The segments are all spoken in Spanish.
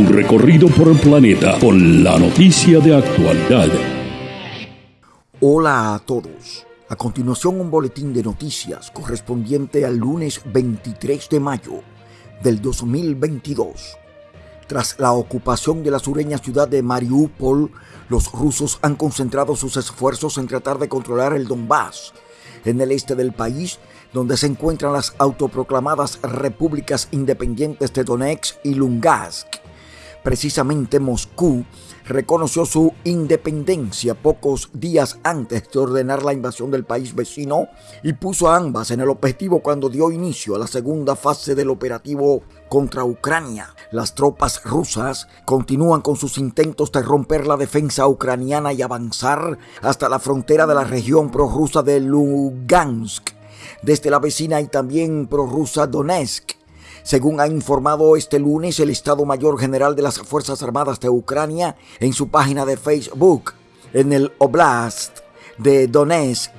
Un recorrido por el planeta con la noticia de actualidad. Hola a todos. A continuación un boletín de noticias correspondiente al lunes 23 de mayo del 2022. Tras la ocupación de la sureña ciudad de Mariupol, los rusos han concentrado sus esfuerzos en tratar de controlar el Donbass, en el este del país, donde se encuentran las autoproclamadas repúblicas independientes de Donetsk y Lugansk. Precisamente Moscú reconoció su independencia pocos días antes de ordenar la invasión del país vecino y puso a ambas en el objetivo cuando dio inicio a la segunda fase del operativo contra Ucrania. Las tropas rusas continúan con sus intentos de romper la defensa ucraniana y avanzar hasta la frontera de la región prorrusa de Lugansk, desde la vecina y también prorrusa Donetsk según ha informado este lunes el Estado Mayor General de las Fuerzas Armadas de Ucrania en su página de Facebook, en el Oblast de Donetsk,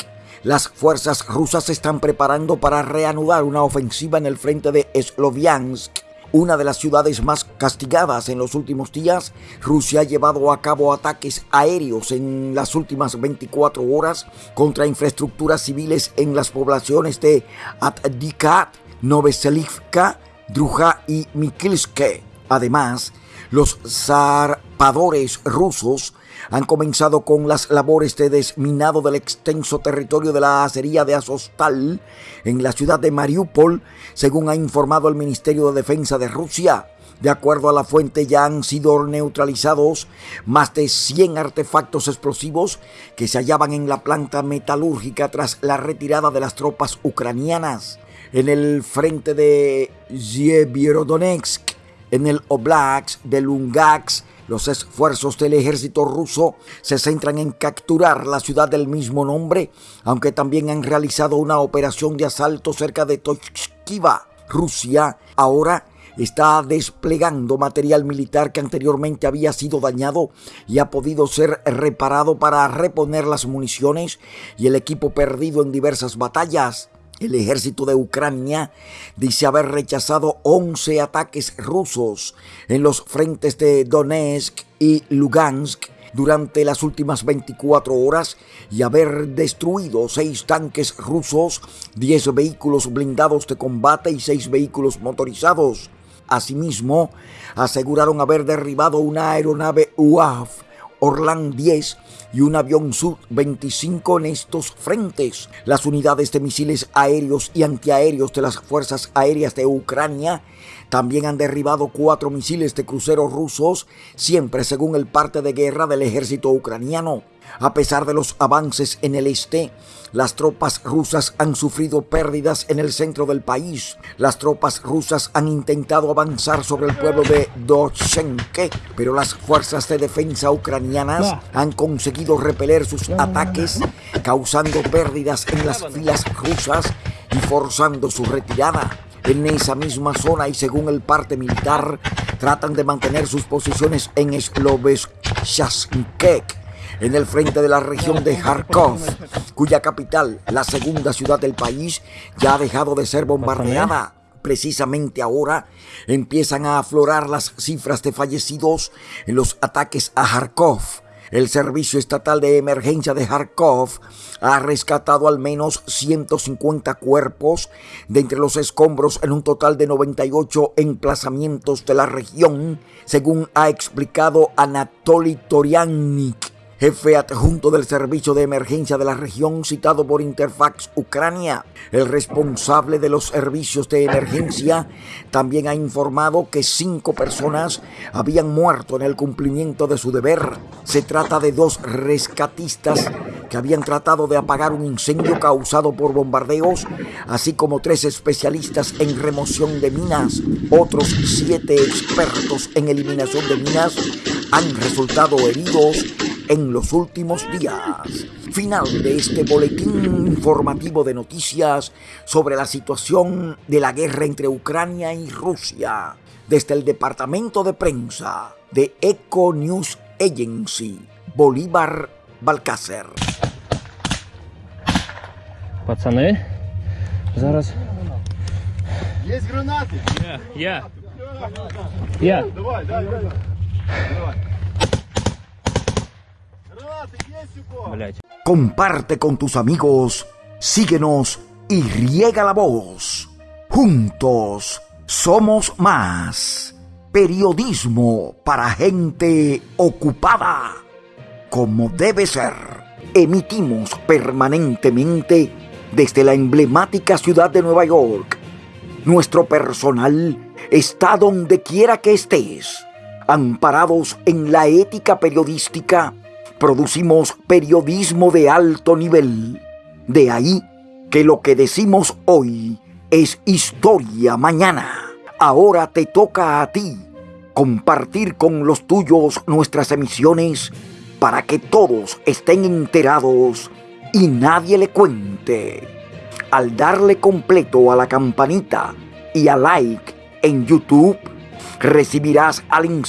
las fuerzas rusas se están preparando para reanudar una ofensiva en el frente de Sloviansk, una de las ciudades más castigadas en los últimos días. Rusia ha llevado a cabo ataques aéreos en las últimas 24 horas contra infraestructuras civiles en las poblaciones de Atdikat, Noveselivka, Druja y Mikilske. Además, los zarpadores rusos han comenzado con las labores de desminado del extenso territorio de la acería de Azostal en la ciudad de Mariupol, según ha informado el Ministerio de Defensa de Rusia. De acuerdo a la fuente, ya han sido neutralizados más de 100 artefactos explosivos que se hallaban en la planta metalúrgica tras la retirada de las tropas ucranianas en el frente de Yevierodonetsk, en el Oblast de Lungax, los esfuerzos del ejército ruso se centran en capturar la ciudad del mismo nombre, aunque también han realizado una operación de asalto cerca de Tochkiva. Rusia ahora está desplegando material militar que anteriormente había sido dañado y ha podido ser reparado para reponer las municiones y el equipo perdido en diversas batallas. El ejército de Ucrania dice haber rechazado 11 ataques rusos en los frentes de Donetsk y Lugansk durante las últimas 24 horas y haber destruido 6 tanques rusos, 10 vehículos blindados de combate y 6 vehículos motorizados. Asimismo, aseguraron haber derribado una aeronave UAV Orlan 10 y un avión Sub-25 en estos frentes. Las unidades de misiles aéreos y antiaéreos de las Fuerzas Aéreas de Ucrania también han derribado cuatro misiles de cruceros rusos, siempre según el parte de guerra del ejército ucraniano. A pesar de los avances en el este, las tropas rusas han sufrido pérdidas en el centro del país. Las tropas rusas han intentado avanzar sobre el pueblo de Dochenke, pero las fuerzas de defensa ucranianas han conseguido repeler sus ataques, causando pérdidas en las filas rusas y forzando su retirada. En esa misma zona y según el parte militar, tratan de mantener sus posiciones en Sloveshchasnkek en el frente de la región de Kharkov, cuya capital, la segunda ciudad del país, ya ha dejado de ser bombardeada. Precisamente ahora empiezan a aflorar las cifras de fallecidos en los ataques a Kharkov. El Servicio Estatal de Emergencia de Kharkov ha rescatado al menos 150 cuerpos de entre los escombros en un total de 98 emplazamientos de la región, según ha explicado Anatoly Toriannik jefe adjunto del servicio de emergencia de la región citado por Interfax Ucrania. El responsable de los servicios de emergencia también ha informado que cinco personas habían muerto en el cumplimiento de su deber. Se trata de dos rescatistas que habían tratado de apagar un incendio causado por bombardeos, así como tres especialistas en remoción de minas. Otros siete expertos en eliminación de minas han resultado heridos en los últimos días. Final de este boletín informativo de noticias sobre la situación de la guerra entre Ucrania y Rusia. Desde el departamento de prensa de Eco News Agency, Bolívar Balcácer. Пацани, зараз. Есть гранаты? Я. Я. Давай, дай, дай, дай. Давай. Comparte con tus amigos, síguenos y riega la voz. Juntos somos más. Periodismo para gente ocupada. Como debe ser. Emitimos permanentemente desde la emblemática ciudad de Nueva York. Nuestro personal está donde quiera que estés. Amparados en la ética periodística, producimos periodismo de alto nivel. De ahí que lo que decimos hoy es historia mañana. Ahora te toca a ti compartir con los tuyos nuestras emisiones para que todos estén enterados y nadie le cuente. Al darle completo a la campanita y a like en YouTube, recibirás al instante